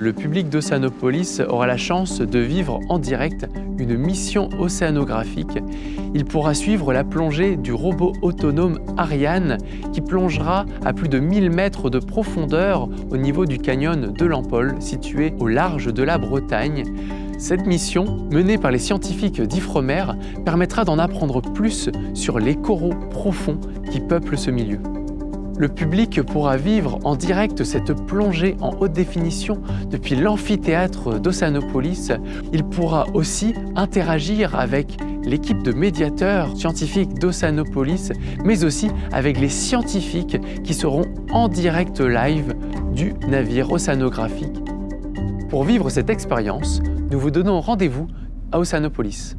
Le public d'Océanopolis aura la chance de vivre en direct une mission océanographique. Il pourra suivre la plongée du robot autonome Ariane qui plongera à plus de 1000 mètres de profondeur au niveau du canyon de l'Ampole situé au large de la Bretagne. Cette mission, menée par les scientifiques d'Ifremer, permettra d'en apprendre plus sur les coraux profonds qui peuplent ce milieu. Le public pourra vivre en direct cette plongée en haute définition depuis l'amphithéâtre d'Océanopolis. Il pourra aussi interagir avec l'équipe de médiateurs scientifiques d'Océanopolis, mais aussi avec les scientifiques qui seront en direct live du navire océanographique. Pour vivre cette expérience, nous vous donnons rendez-vous à Océanopolis.